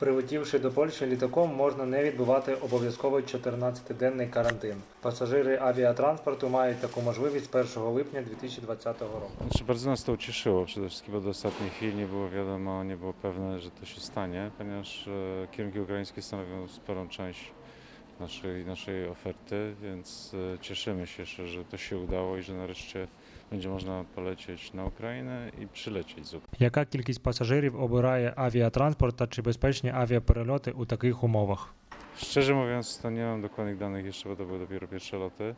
Прилетівши до Польщі літаком, можна не відбувати обов'язковий 14-денний карантин. Пасажири авіатранспорту мають таку можливість 1 lipnia 2020 roku. Znaczy, bardzo nas to ucieszyło przede wszystkim, bo do ostatniej chwili nie było wiadomo, nie było pewne, że to się stanie, ponieważ e, kierunki ukraińskie stanowią sporą część naszej, naszej oferty, więc e, cieszymy się, że, że to się udało i że nareszcie będzie można polecieć na Ukrainę i przylecieć z Ukrainy. Яка кількість пасажирів обирає авіатранспорт та чи безпечні авіаперельоти у таких умовах? Szczerze mówiąc, to nie mam dokładnych danych jeszcze, bo to były dopiero pierwsze loty.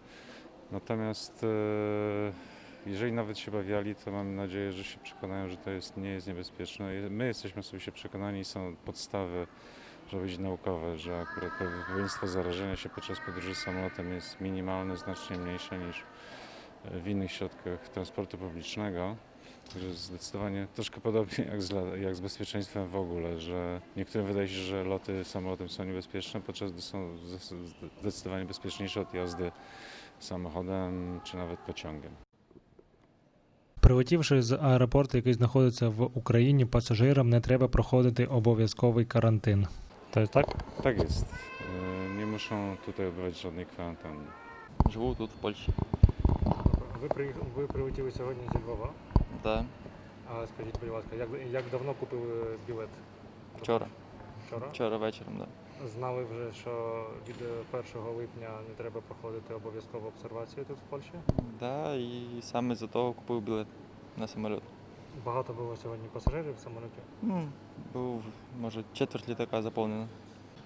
Natomiast e, jeżeli nawet się bawiali, to mam nadzieję, że się przekonają, że to jest, nie jest niebezpieczne. Je- My jesteśmy osobiście przekonani i są podstawy, żeby być naukowe, że akurat prawdopodobieństwo zarażenia się podczas podróży samolotem jest minimalne, znacznie mniejsze niż e, w innych środkach transportu publicznego. Także zdecydowanie troszkę podobnie jak z, la- jak z bezpieczeństwem w ogóle, że niektórym wydaje się, że loty samolotem są niebezpieczne, podczas gdy są zdes- zdecydowanie bezpieczniejsze od jazdy samochodem czy nawet pociągiem. Прилетівши з аеропорту, який знаходиться в Україні, пасажирам не треба проходити обов'язковий карантин. Та так? Tak jest. Nie muszą tutaj odbywać żadnej kwarantanny. Живу тут, в Польщі. Ви приїхали, ви прилетіли сьогодні зі Львова. Да, А скажіть, будь ласка, як, як давно купили білет? вчора. Вчора? Вчора вечором, да. Знали вже, що від 1 липня не треба проходити обов'язкову обсервацію тут в Польщі. Да, і саме за того купив білет на самоліт. Багато було сьогодні пасажирів в самоліті. Ну, був, може, четверть літака заповнено.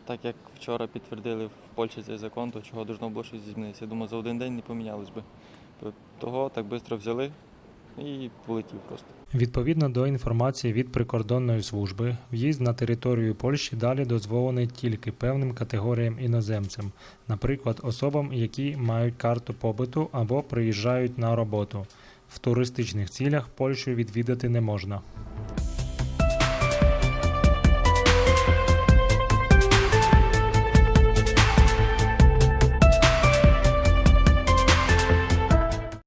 Так як вчора підтвердили в Польщі цей закон, то чого должно було щось змінитися. Я думаю, за один день не помінялось би. Того так швидко взяли і полетів просто. Відповідно до інформації від прикордонної служби, в'їзд на територію Польщі далі дозволений тільки певним категоріям іноземцям, наприклад, особам, які мають карту побиту або приїжджають на роботу. В туристичних цілях Польщу відвідати не можна.